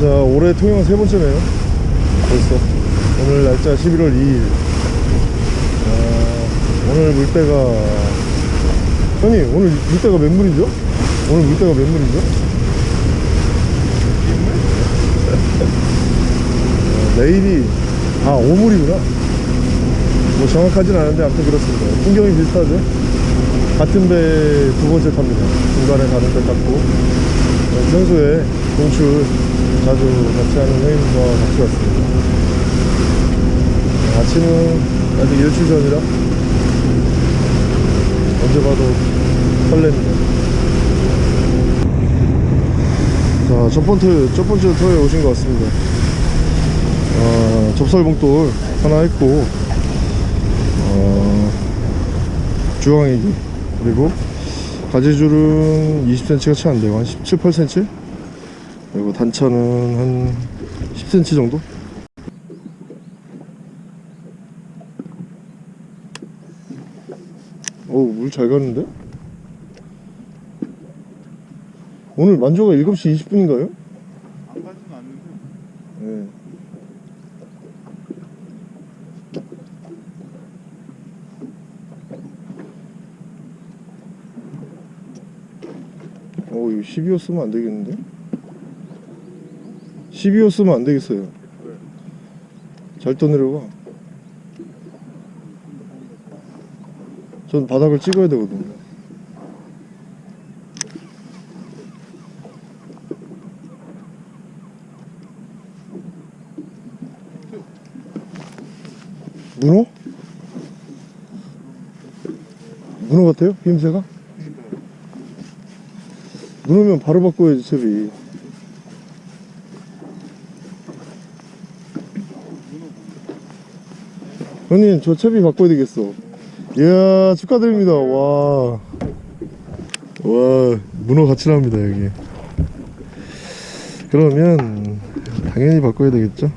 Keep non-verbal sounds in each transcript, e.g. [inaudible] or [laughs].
자 올해 통영 세 번째네요. 벌써. 오늘 날짜 11월 2일. 아, 오늘 물때가 형님 오늘 물때가 몇 물이죠? 오늘 물때가 몇 물이죠? 어, 내일이 아 5물이구나. 뭐 정확하진 않은데 아무튼 그렇습니다. 풍경이 비슷하죠? 같은 배 두 번째 탑니다. 중간에 다른 배 탔고. 어, 평소에 공출 자주 같이 하는 형님과 같이 왔습니다 어, 아침은 아직 일출 전이라 언제 봐도 설렙니다 자, 첫 번째, 첫 번째 터에 오신 것 같습니다. 어, 접살봉돌 하나 했고, 어, 주황애기, 그리고 가지줄은 20cm가 채 안 돼요. 한 17, 8cm? 그리고 단차는 한 10cm 정도? 어우, 물 잘 가는데? 오늘 만조가 7시 20분인가요? 안 가지는 않는데 네. 어, 이거 12호 쓰면 안 되겠는데? 12호 쓰면 안 되겠어요. 잘 떠내려가. 전 바닥을 찍어야 되거든요. 문어? 문어 같아요? 힘새가? 문어면 바로 바꿔야지 채비 형님 저 채비 바꿔야 되겠어. 이야 축하드립니다. 와. 와 문어 같이 나옵니다 여기. 그러면 당연히 바꿔야 되겠죠?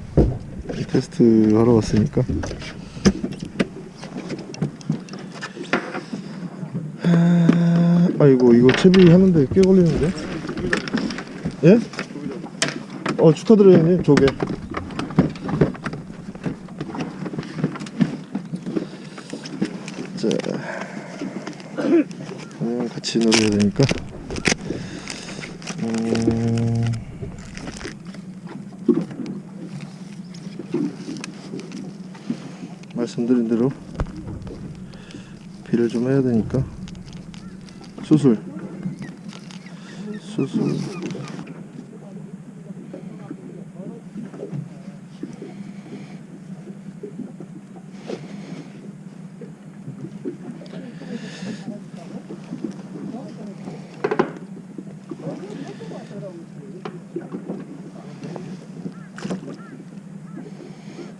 테스트 하러 왔으니까. 아, 아이고 이거 채비 하는데 꽤 걸리는데? 예? 어 축하드려요 형님. 조개 자 음, 같이 놀아야 되니까. 음, 말씀드린 대로 비를 좀 해야 되니까. 수술. 수술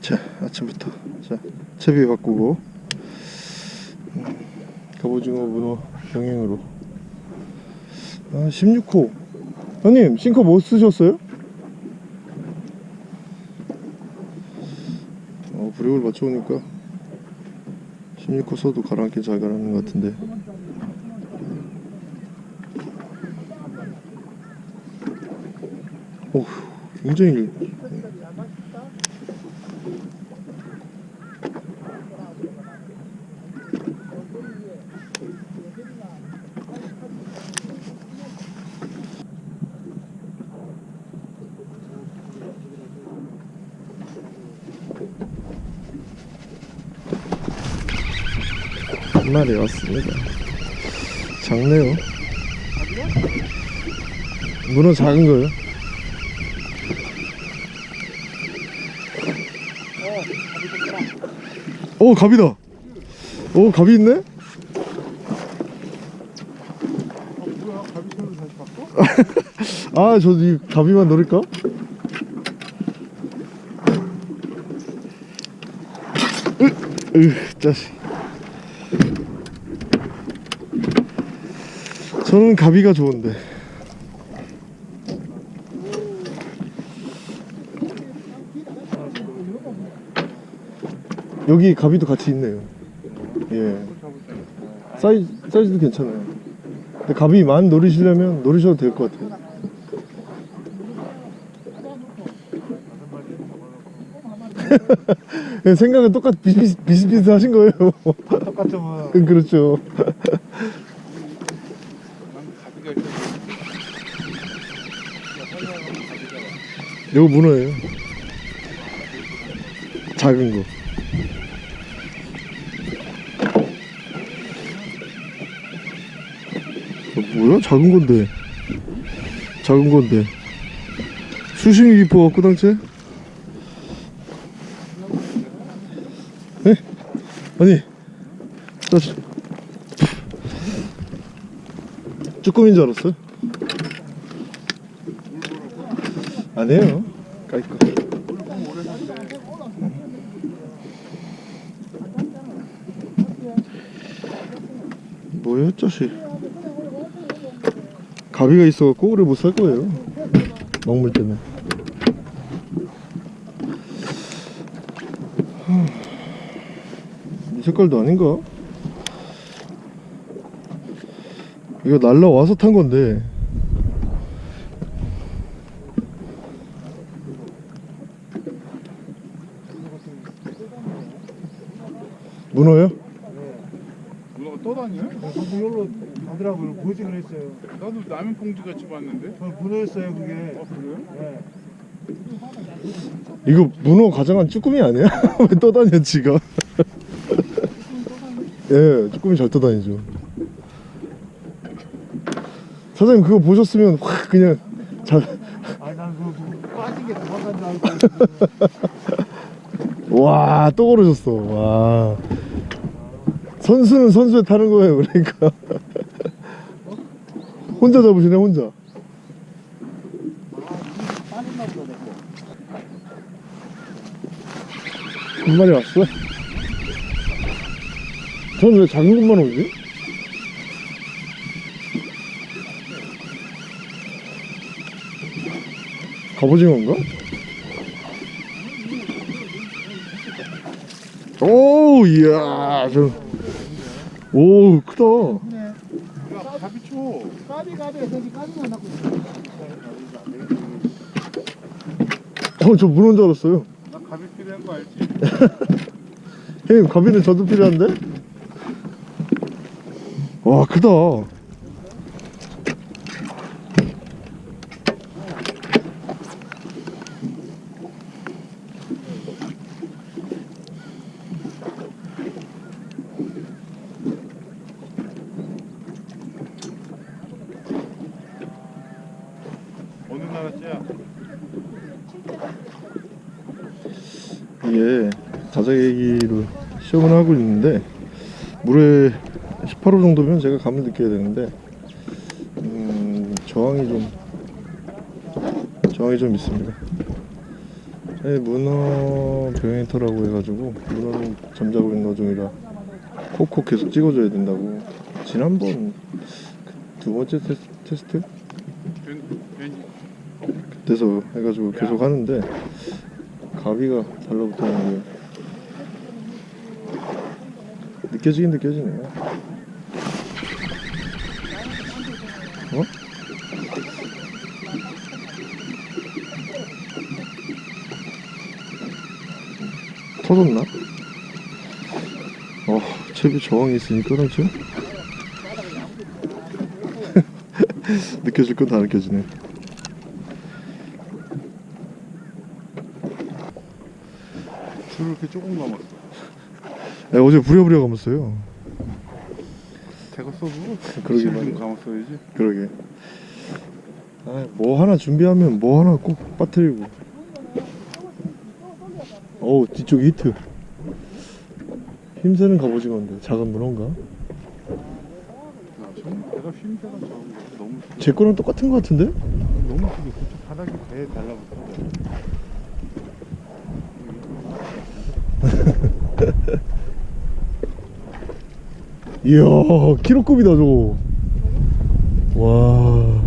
자 아침부터. 자 채비 바꾸고. 음, 갑오징어 문어 병행으로. 아 16호. 형님 싱커 뭐 쓰셨어요? 어 브레이크를 맞춰오니까 16호 써도 가라앉긴 잘 가라앉는 것 같은데. 오 굉장히 한 마리 왔습니다. 작네요. 문어 작은 거예요? 오 갑이다. 오 갑이 있네? 아저이 갑이만 노릴까? 으, 으, 짜식. 저는 가비가 좋은데. 여기 가비도 같이 있네요. 예. 사이즈, 사이즈도 괜찮아요. 근데 가비 많이 노리시려면 노리셔도 될 것 같아요. [laughs] 생각은 똑같 비슷, 비슷 비슷하신 거예요 똑같죠 뭐. 그렇죠 난 가비가 있어. 이거 문어예요 작은 거 어, 뭐야? 작은 건데 작은 건데 수심이 깊어 꾸당채? 네? 아니 나 주- 쭈꾸미인 줄 알았어요 아니에요. 까이까 뭐야 자식? 가비가 있어갖고 오래 못 살 거예요. 먹물 때문에. 하, 이 색깔도 아닌가? 이거 날라와서 탄 건데 문어요? 문어가 떠다니네? 이걸로 가더라고요. 보지 그랬어요. 나도 라면 봉지 같이 봤는데. 저 문어였어요 그게. 아 그래요? 네. 이거 문어 가장한 쭈꾸미 아니야? [laughs] 왜 떠다녀 지가? [laughs] 예, 쭈꾸미 잘 떠다니죠. 사장님 그거 보셨으면 확 그냥 잘 [laughs] 아니 난 그거 빠진 게 도망간 줄 알고. 와, 또 걸으셨어. 와. 선수는 선수에 타는 거예요, 그러니까. [laughs] 혼자 잡으시네, 혼자. 한 마리 왔어? 저는 왜 작은 것만 오지? 갑오징어인가? 오, 이야, 저. 오, 크다. 야 가비 쳐. 까비 까비 해서 까비만 낳고 있어. 어, 저 문어인 줄 알았어요. 나 가비 필요한 거 알지? [laughs] 형님, 가비는 저도 필요한데? 와, 크다. 어느 나라 째야? 이게 자작애기로 시험을 하고 있는데 물에 18호 정도면 제가 감을 느껴야 되는데 음, 저항이 좀 저항이 좀 있습니다. 네, 문어 병행터라고 해가지고 문어는 잠자고 있는 어종이라 콕콕 계속 찍어줘야 된다고. 지난번 그두 번째 테스, 테스트? 그때서 해가지고 계속 하는데 가비가 달라붙었는 게 느껴지긴 느껴지네. 어? 터졌나? 어, 채비 저항이 있으니까 그렇죠? [laughs] 느껴질 건 다 느껴지네. 줄을 이렇게 조금 감았어. 야, 어제 부랴부랴 감았어요. 대가 써도 그러게 좀 말이야. 감았어야지. 그러게. 아, 뭐 하나 준비하면 뭐 하나 꼭 빠뜨리고. 어우, 뒤쪽 히트. 힘세는 갑오징어인데 작은 문어인가? 내가 쉼새가 작은 거 너무 제 거랑 똑같은 것 같은데? 너무 크게 바닥이 배에 달라붙어. 이야, 키로급이다 저거. 와.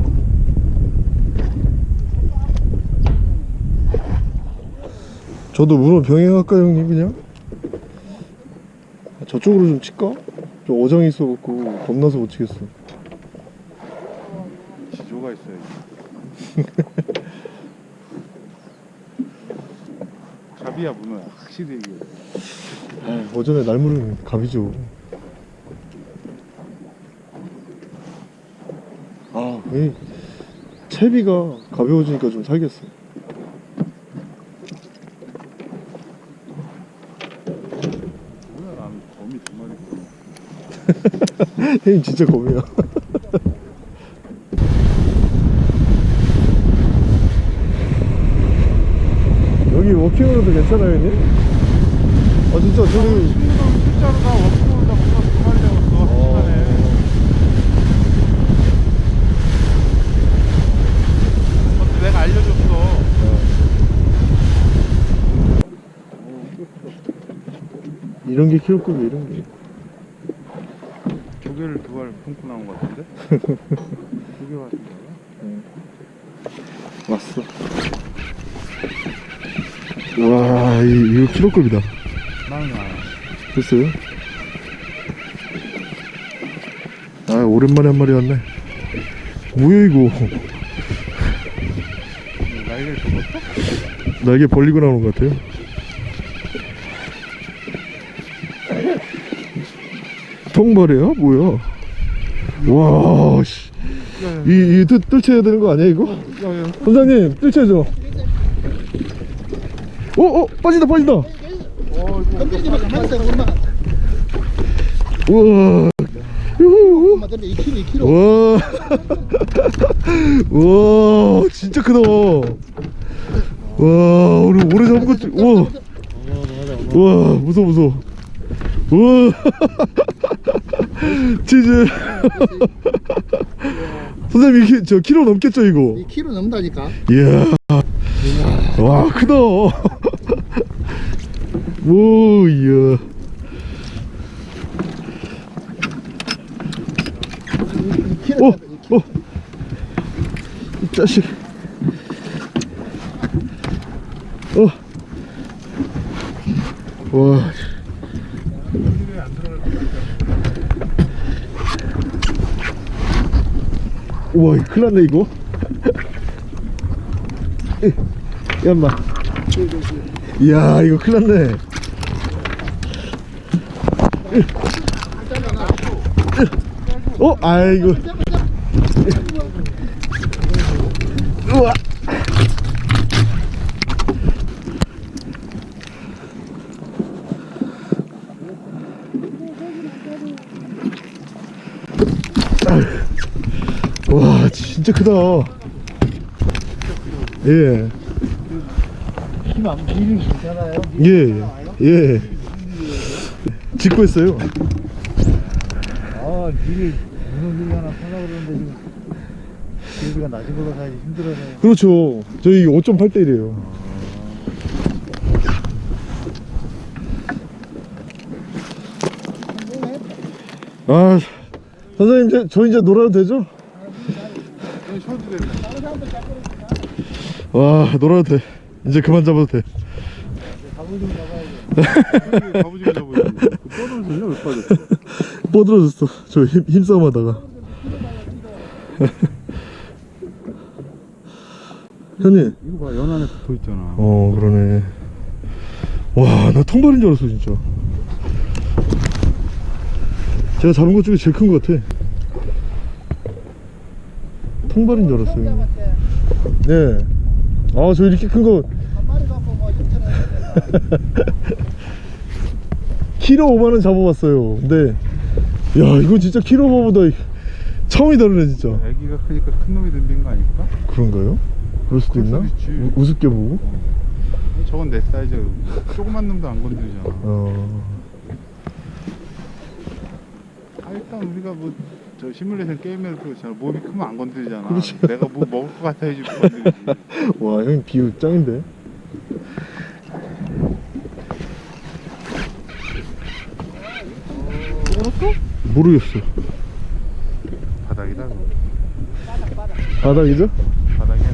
저도 문어 병행할까 형님 그냥? 아, 저쪽으로 좀 칠까? 저 어장이 있어갖고 겁나서 못 치겠어. 지조가 있어야지. 갑이야 [laughs] 문어야 확실히 이게 아, 오전에 날물은 갑이죠. 아, 이 채비가 가벼워지니까 좀 살겠어. 뭐야 나는 거미 두 마리 [laughs] 형님 진짜 겁이야. [laughs] 여기 워킹으로도 괜찮아요, 형님? 아, 진짜 저기. 실제로 다 워크로 다 문어 두 마리 잡았어 한 시간에 그것도 내가 알려줬어 이런 게 키로급이 이런 게. 조개를 두 알 품고 나온 것 같은데? 조개 같은 거야? 왔어. 와, 이, 이거 키로급이다. 안 됐어요? 아, 오랜만에 한 마리 왔네. 뭐야, 이거. 날개를 접었어? 날개 벌리고 나오는 것 같아요. 통발이야? 뭐야? 와, 씨. 이, 이, 뜰, 뜰채야 되는 거 아니야, 이거? 야 야 선장님, 뜰채죠? 어, 어, 빠진다, 빠진다. 엄마 우와. 유후. 엄마 던져 2kg 2kg 와. [laughs] 와, 진짜 크다. 와, 오늘 오래 잡은 것 중, 와. 와, 무서워, 무서워. 우와. [laughs] [laughs] 치즈. 선생님, 이 키, 저 키로 넘겠죠, 이거? 2kg 넘다니까 이야. 와, 크다. 오, 이야. 2kg 오, 오. 이 자식. 어. 와. 우와, 큰일 났네, 이거. 에, 야, 인마. 이야, 이거 큰일 났네. 어? 아이고. 우와. 와, 진짜 크다. 예, 힘안 밀리 괜찮아요 예, 예. 짓고 있어요. 아밀 문어 밀 하나 살라 그러는데 지금 기회비가 낮은 걸로 사야지 힘들어서 그렇죠. 저희 5.8대 1이에요. 아, 선생님, 이제, 저 이제 놀아도 되죠? 돼 와, 놀아도 돼. 이제 그만 잡아도 돼. 가보지마 잡아야지 떠들어졌냐 왜 빠졌어 뻗어졌어. 저 힘, 힘싸움 하다가. 형님. 이거 봐 연안에 붙어있잖아 어, 그러네. 와, 나 통발인 줄 알았어, 진짜. 제가 잡은 것 중에 제일 큰 것 같아. 통발인 줄 알았어요. 네. 아, 저 이렇게 큰 거, 한 마리 갖고 뭐 [laughs] 키로 5만원 잡아봤어요. 근데, 야, 이거 진짜 키로 5보다 처음이 다르네, 진짜. 애기가 크니까 큰 놈이 덤빈 거 아닐까? 그런가요? 그럴 수도 그럴 있나? 우, 우습게 보고? 저건 내 사이즈야 조그만 놈도 안 건드리잖아 어. 아 일단 우리가 뭐 저 시뮬레이션 게임에서 그렇잖아 몸이 크면 안 건드리잖아 그렇지. 내가 뭐 먹을 것 같아야지 건드리지 [laughs] 와, 형님 비유 짱인데? 먹었어? 모르겠어. 바닥이다 그거. 바닥이죠? 바닥이야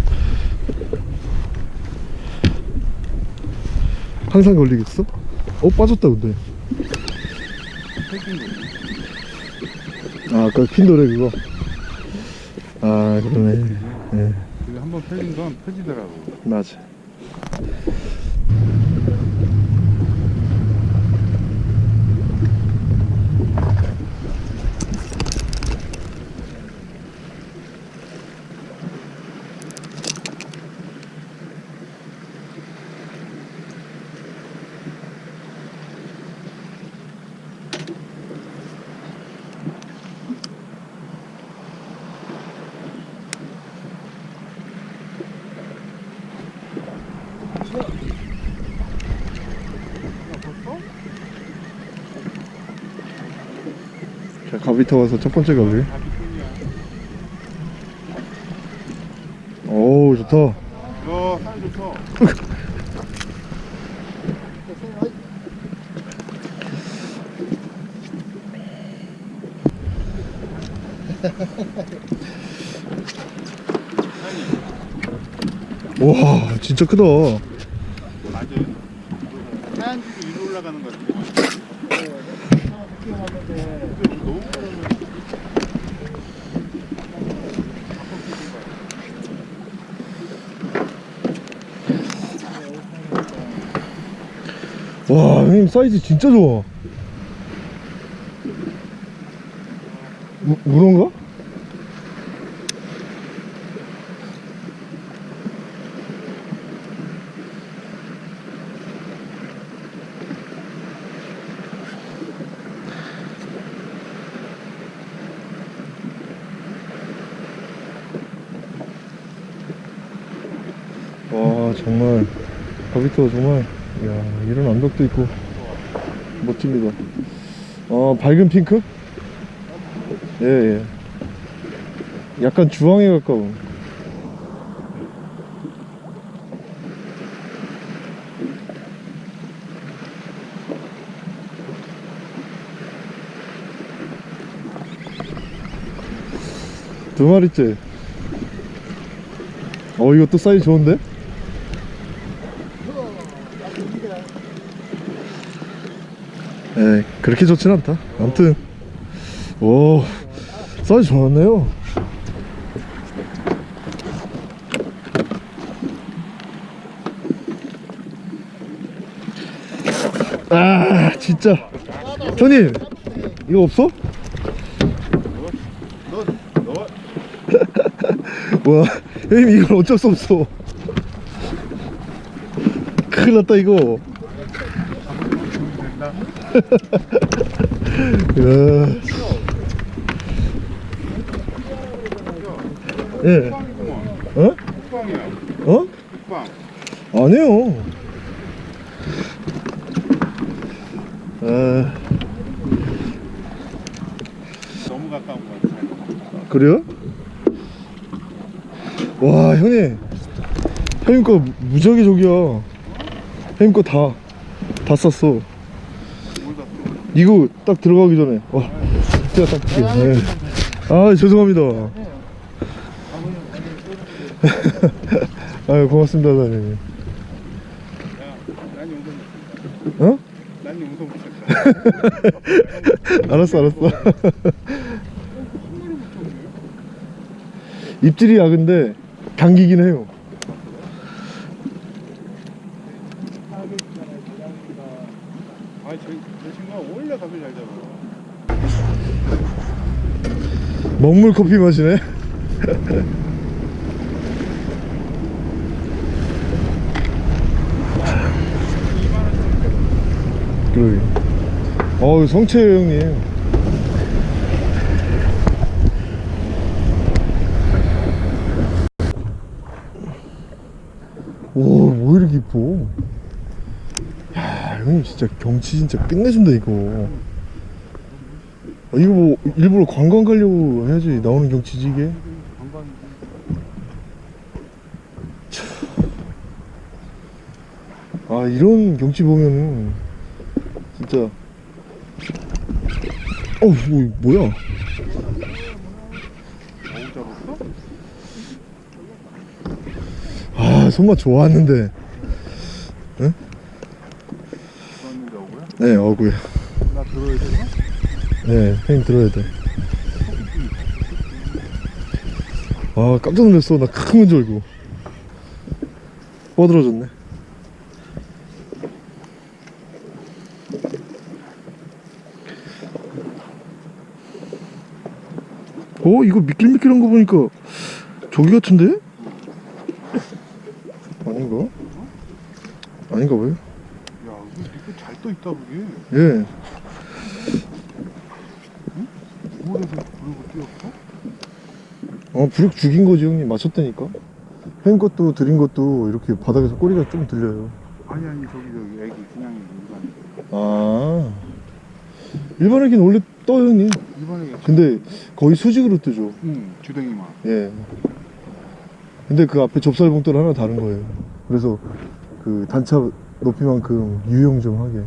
항상 걸리겠어? 어, 빠졌다, 근데. 아, 핀도래, 그거. 아, 그러네. 예, 한번 펴진 건 펴지더라고 맞아. 와서 첫 번째 가비. 오, 좋다. 야, 사이 좋다. 와, 진짜 크다. 와, 형님 사이즈 진짜 좋아. 무, 문어인가? 와 정말 가비토 정말 이야 이런 암벽도 있고. 멋집니다. 어 밝은 핑크? 예 예. 약간 주황에 가까운. 두 마리째. 어 이것도 사이즈 좋은데? 에 그렇게 좋진 않다 아무튼 오 사이즈 좋았네요 아 진짜 형님 이거 없어? [laughs] 와 형님 이건 어쩔 수 없어 큰일 났다 이거. [laughs] 예. 어? 국방이야. 어? 국방. 아니에요. 아, 너무 가까운 것 같아. 그래요? 와, 형님. 형님 거 무지하게 저기야. 형님 거 다, 다 샀어? 이거 딱 들어가기 전에. 와, 제가 딱 볼게요. 네. 아, 죄송합니다. [laughs] 아유, 고맙습니다, 사장님. 어? [laughs] 알았어 알았어 [laughs] 입질이 약은데 당기긴 해요 아, 저, 저 친구가 원래 가면 잘 잡아. 먹물 커피 마시네. [laughs] 어우 성채요 형님. 오뭐 이렇게 이뻐? 야 형님 진짜 경치 진짜 끝내준다 이거. 아, 이거 뭐 일부러 관광 가려고 해야지. 나오는 경치지 이게 아 이런 경치 보면은 진짜. 어우 뭐, 뭐야? 아 손맛 좋았는데. 어고야? 네 어구야. 나 들어야 되나? 네 형님 들어야 돼아 아, 깜짝 놀랐어 나 큰 건 줄 알고 뻗어졌네 어 이거 미끌미끌한 거 보니까 저기 같은데? 아닌가? 아닌가 봐요 야, 이거 이거 잘떠 있다, 그게. 예 물에서 불고 뛰었어? 어, 부력 죽인 거지, 형님. 맞췄다니까. 행 것도 들인 것도 이렇게 바닥에서 꼬리가 좀 들려요. 아니 아니 저기 저기 애기 그냥 일반 아 일반 애기는 원래 떠요 형님. 일반 애기 근데 거의 수직으로 뜨죠. 응 주댕이만 예. 근데 그 앞에 좁쌀봉돌 하나 다른 거예요. 그래서 그 단차 높이만큼 유용 좀 하게.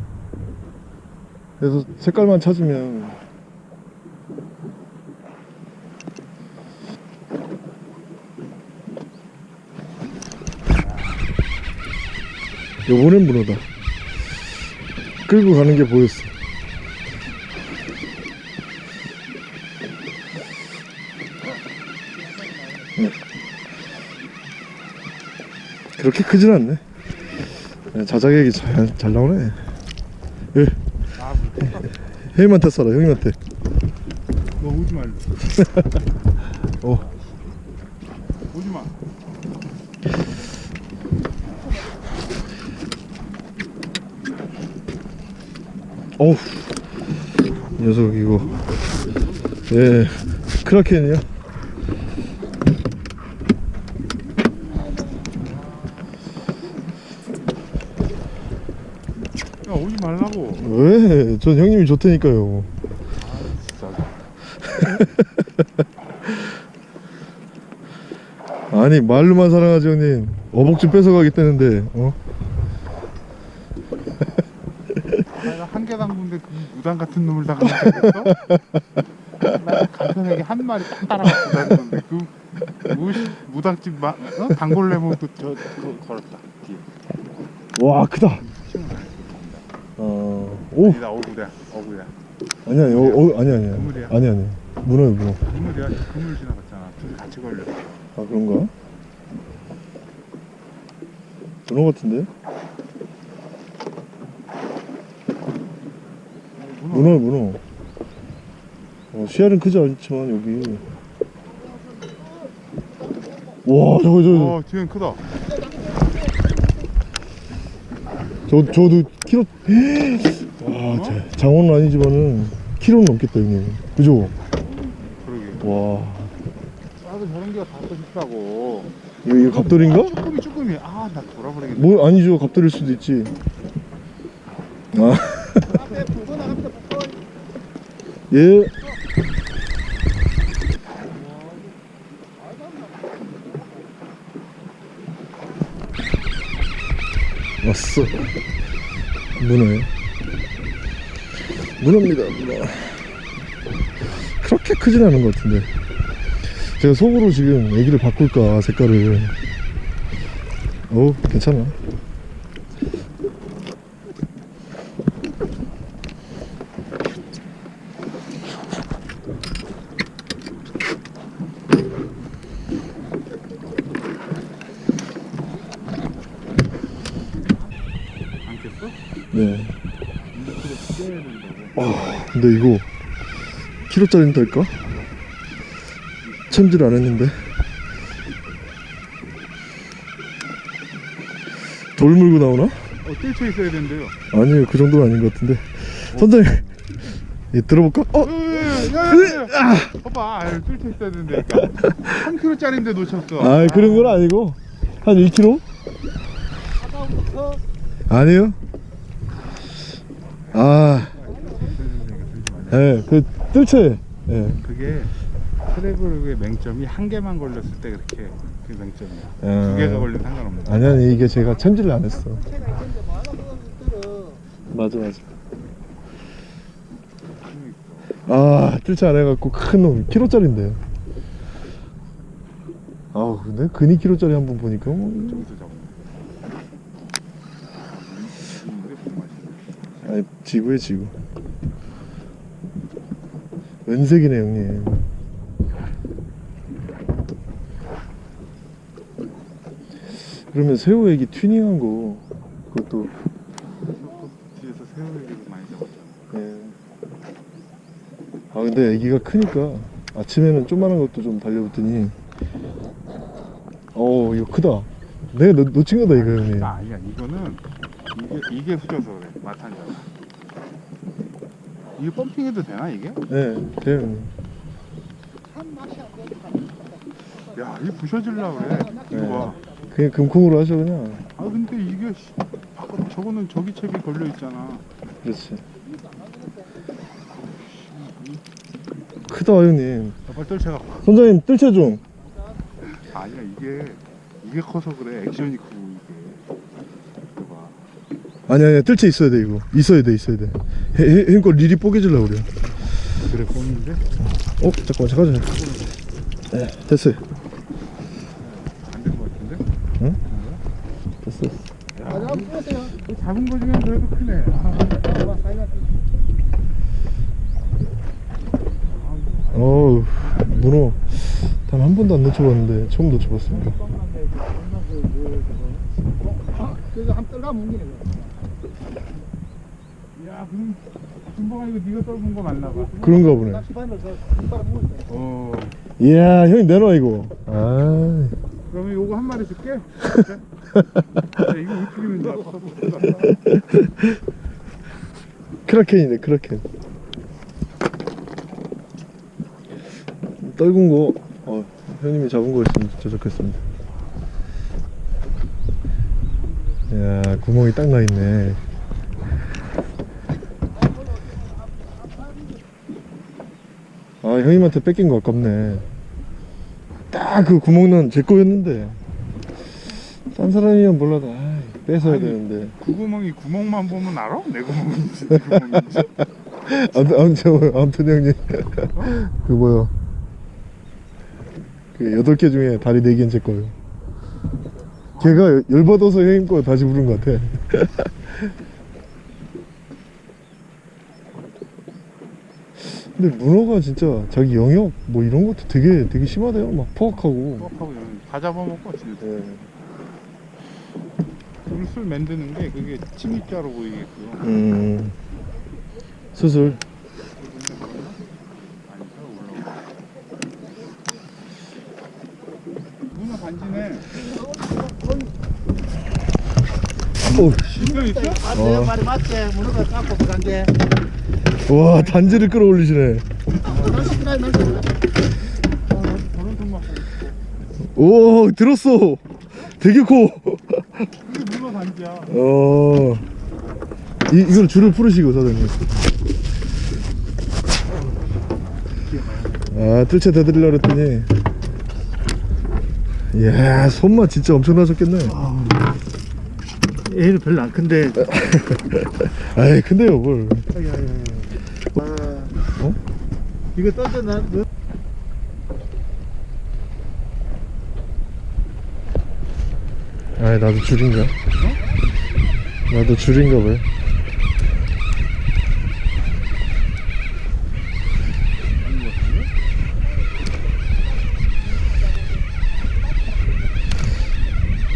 그래서 색깔만 찾으면 요번엔 문어다. 끌고 가는 게 보였어. 그렇게 크진 않네. 네, 자작액이 잘, 잘 나오네. 예, 아 형님한테 써라, 형님한테. 너 오지 말래 [laughs] 어, 오지 마 어우. 이 녀석, 이거. 예, 크라켄이야. 야 오지 말라고 왜? 전 형님이 좋다니까요. [laughs] 아니, 말로만 사랑하지, 형님. 어복 좀 뺏어가겠다는데, 어? 내가 한 개 담근데 그 무당 같은 놈을 다? 나 간편하게 한 마리 딱 따라갖고 다녔는데 그 무, 무당집 마, 어? 단골레 모도 저 그거 걸었다 뒤에 와, 크다. 어, 오. 아니다 어구야 어구야 아니야, 어, 어, 아니 아니야. 그물이야? 아니 아니. 문어요, 문어. 그물이야 그물 지나갔잖아 둘이 같이 걸렸어 아 그런가? 문어 같은데? 문어, 문어. 어, 씨알은 크지 않지만 여기. 와, 저거 저, 어 뒤엔 크다 저, 저도 키로. 와, 자, 장어는 아니지만은 키로는 넘겠다 형님. 그죠? 그러게 와, 나도 저런 게가 다 싶다고 이거, 이거 갑돌인가? 쭈꾸미 쭈꾸미 아나 돌아버리겠네 뭐 아니죠 갑돌일 수도 있지 아 예. 왔어. 문어요? 문어입니다. 문어 그렇게 크진 않은 것 같은데. 제가 속으로 지금 애기를 바꿀까 색깔을. 어우 괜찮아 않겠어? 네 이렇게 떼야 된다고 아, 근데 이거 키로짜리는 될까? 챔질 안 했는데. 돌 물고 나오나? 어 뜰쳐 있어야 된대요. 아니요. 그 정도는 아닌 것 같은데. 선장님! 예, 들어볼까? 어? 야야야 봐봐. 뜰쳐 있어야 된다니까. 3kg짜리인데 놓쳤어. 아 그런 건 아니고. 한 1kg? 아니요. 아. 예, 그 뜰채 예. 그게 트래블의 맹점이 한 개만 걸렸을 때 그렇게 그 맹점이야. 아. 두 개가 걸리면 상관없는 아니 아니 이게 제가 챔질을 안 했어. 맞아 맞아. 아 뜰채 안 해갖고 큰놈 키로짜리인데. 아우 근데 근이 키로짜리 한 번 보니까 뭐. 아니 지구에 지구 은색이네 형님. 그러면 새우 애기 튜닝한 거 그것도. 뒤에서 새우 얘기를 많이 잡았잖아 예. 아 근데 애기가 크니까 아침에는 조그만한 것도 좀 달려붙더니. 어 이거 크다. 내가 놓, 놓친 거다 이거 형님. 아, 아니야. 이거는 이게 이게 후져서 그래. 마탄자가 이게 펌핑해도 되나 이게? 네 돼요 야 이게 부셔질라 그래 이거 네. 봐 그냥 금콩으로 하죠 그냥 아 근데 이게 씨, 바깥 저거는 저기 책이 걸려 있잖아. 그렇지 크다 형님 빨리 떨쳐가. 선장님 뜰채 좀 아니야 이게 이게 커서 그래 액션이 크고 이게. 이거 봐. 아니 아니 뜰채 있어야 돼 이거 있어야 돼 있어야 돼 해- 해- 형님 거 릴이 뽀개질라 그래 그래 보는데 어 잠깐만 잠깐만 네 됐어요. 안된것 같은데? 됐어. 야, 그 작은 거 중에 그래도 크네. 아, 어우 문어. 단 한 번도 안 놓쳐봤는데 처음 놓쳐봤습니다. 그래서 한 떨가 뭉기네. 야 그럼 준범아 이거 네가 떨군 거 맞나 봐. 그런가 보네. 어. 이야 형님 내놔 이거 아 그러면 요거 한 마리 줄게. 야, [laughs] 이거 어떻게 되는지 알아? 크라켄이네 크라켄 떨군 거 어, 형님이 잡은 거 있으면 진짜 좋겠습니다 이야 구멍이 딱 나 있네 아 형님한테 뺏긴 거 아깝네 딱 그 구멍 난 제 거였는데 딴 사람이면 몰라도 아이, 뺏어야 아니. 되는데 그 구멍이 구멍만 보면 알아? 내 구멍인지 네 [laughs] 구멍인지. 아무튼 아무튼 아무튼 형님 그 뭐야 그 여덟 개 중에 다리 네 개는 제 거예요. 걔가 열받아서 형님 거 다시 부른 것 같아. 근데 문어가 진짜 자기 영역 뭐 이런 것도 되게 되게 심하대요. 막 포악하고. 이러면 다 잡아먹고 진짜. 네. 물술 만드는 게 그게 침입자로 보이게끔. 음. 수술. 문어 반지네. 어우, 이거 있어? 맞지? 어. 말이 맞지? 문어가 깎고 게. 와 단지를 끌어올리시네. 오 들었어. 되게 커. 이게 문어 반지야. 어. 이, 이걸 줄을 풀으시고 사장님. 아, 뜰채 대드리려고 그랬더니. 이야, 손맛 진짜 엄청나셨겠네. 얘는 별로 안 큰데. [laughs] 아이, 근데요, 뭘. 어? 이거 던져 나. 너- 아이, 나도 줄인가? 나도 줄인가 봐요.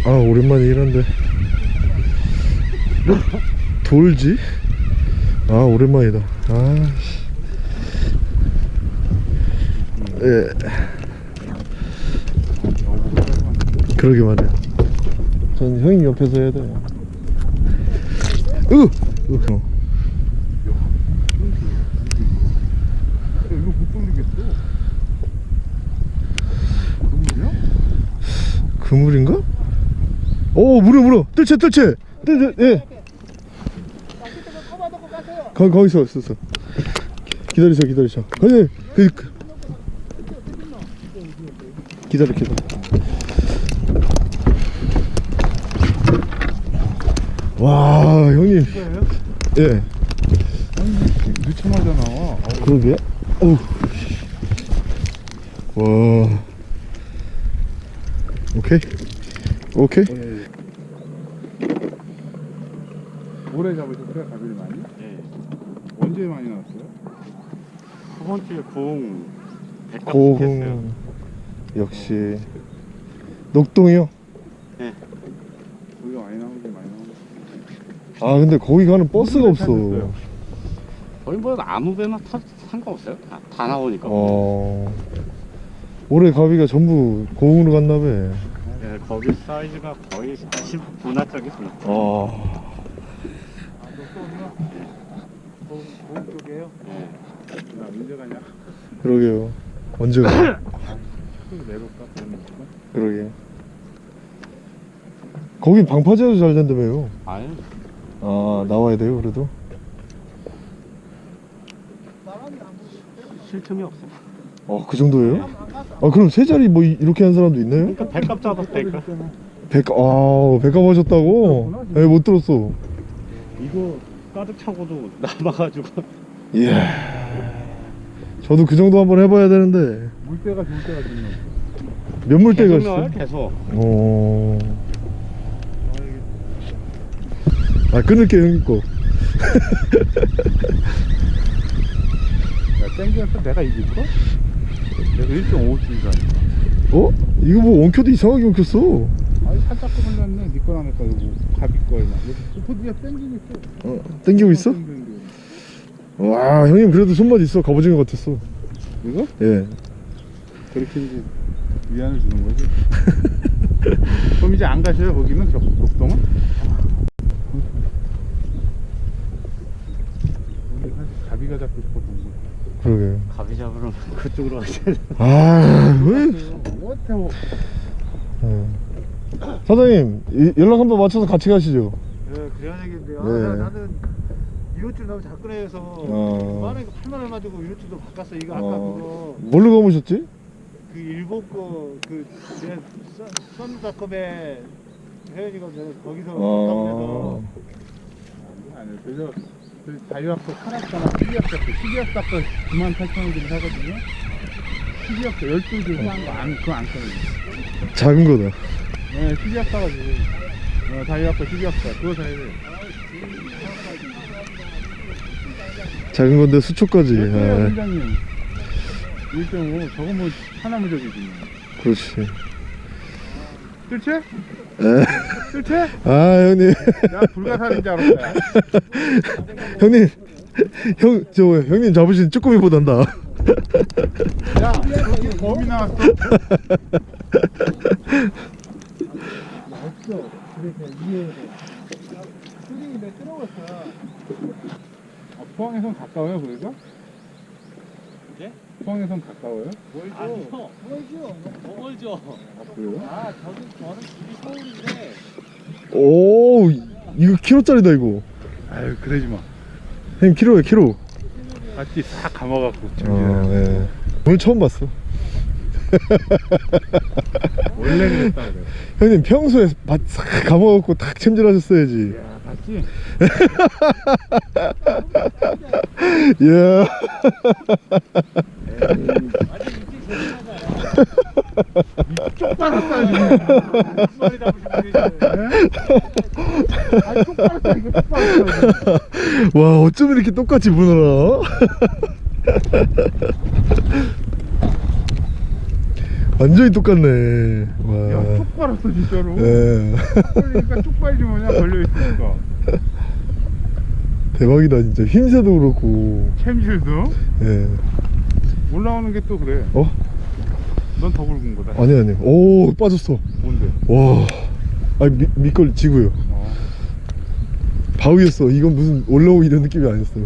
아, 오랜만에 일한데. 돌지? 아, 오랜만이다. 아, 씨. 예. 그러게 말이야. 전 형님 옆에서 해야 돼. 으! 으! 어. 그물인가? 오, 물어, 물어! 뜰채, 뜰채! 뜰채, 예. 거기, 거기서 있었어. 기다리셔, 기다리셔. 거기, 그, 그. 기다려, 기다려. 와, 형님. 예. 늦자마자 나와. 그러게. 어우. 와. 오케이. 오케이. 오래 잡으셨어요 가비를 많이? 네. 언제 많이 나왔어요? 첫 번째 공 백합 했어요. 역시. 녹동이요? 거기가 많이 나오긴 많이 나오고. 아, 근데 거기 가는 버스가 없어. 거의 뭐 아무 배나 타 상관없어요. 다, 다 나오니까. 어. 올해 가비가 전부 고흥으로 갔나 봐. 네, 거기 사이즈가 거의 10 분화짝이구나. 어. 아, 어디야? 고흥 쪽이에요? 네. 나 언제 가냐? 그러게요. 언제 가? [laughs] 건가? 그러게. 거긴 방파제도 잘 된다며요 아유 아 나와야 돼요 그래도 쉴 틈이 없어 어 그 정도예요? 아 그럼 세 자리 뭐 이- 이렇게 한 사람도 있나요? 그러니까 백값 잡았다니까 백아 백합 하셨다고? 네, 못 들었어 이거 가득 차고도 남아가지고 이야 저도 그 정도 한번 해봐야 되는데 물때가 좋을 때가 좋네. 몇 나와요 있어? 계속 어... 아 끊을게 형님 거 야, 땡기면서 내가 이길까? 내가 1.5줄이라니. 어? 이거 뭐 원켜도 이상하게 원켰어 아니, 살짝 걸렸네. 니 거랑 내거 이거 가비. 여기 포디가 땡기고 있어. 어, 땡기고 있어? 땡기는 게. 와 형님 그래도 손맛 있어 갑오징어 같았어 이거? 예 그렇게 이제 위안을 주는 거지. [laughs] 그럼 이제 안 가셔요, 거기는? 격, 사실 가비가 잡고 거야. 그러게요 가비 잡으러 [laughs] 그쪽으로 가셔야 돼 아왜 어때, 뭐. 예. 사장님 이- 연락 한번 맞춰서 같이 가시죠 예, 그래야 되겠는데. 아, 네. 나- 나는 이노줄 너무 작근해서 어. 만원에 8만 원 가지고 이노줄도 바꿨어. 이거 아까 어, 뭘로 감으셨지? 그거 그 일본 거그 썬닷컴에 혜연이가 내가 거기서 어... 아니, 그래서 그 살았잖아. 12합사 거. 12합사 거 9만 8천 원 주고 사거든요. 12합사 12줄 사는 거안 그거 안 써요. 작은 거다 네, 12합사 가지고. 어, 다이어트 12합사 그거 사야 돼. 작은 건데 수초까지 몇 개예요, 아, 팀장님? 1.5 저거 뭐 하나 무 적이지. 그렇지 뜰채? 에? 뜰채? 아 형님 나 불가사리인 줄 알았다. [laughs] 형님 형 저 형님 잡으신 쭈꾸미보단 나 야, 여기 범이 나왔어. 없어. 그래서 이해. 수딩이 내 끊어갔어. 아, 포항에선 가까워요, 그래서? 예? 포항에선 가까워요? 아니요 멀죠. 더 멀죠 아, 그래요? 아 저기 저는 집이 서울인데 오 이거 키로짜리다 이거 아유, 그러지 마. 형님 키로에 키로 맞지? 싹 감아갖고. 어, 예. 오늘 처음 봤어 원래 그랬다 그래. 형님 평소에 밭싹 감아갖고 탁 챔질하셨어야지 야, 맞지? 이야 [laughs] [laughs] 와 어쩜 이렇게 똑같이 무너라 [laughs] 완전히 똑같네 야, 와쪽 빨았어, 진짜로. 예. 그러니까 쪽 빨지 뭐냐, 걸려있으니까. [laughs] 대박이다 진짜 힘새도 그렇고 챔질도 예. 올라오는 게 또 그래. 어? 넌 더 굵은 거다. 아니 아니 오 빠졌어 뭔데? 와 아니 미, 밑걸 지고요 어. 바위였어 이건 무슨 올라오 이런 느낌이 아니었어요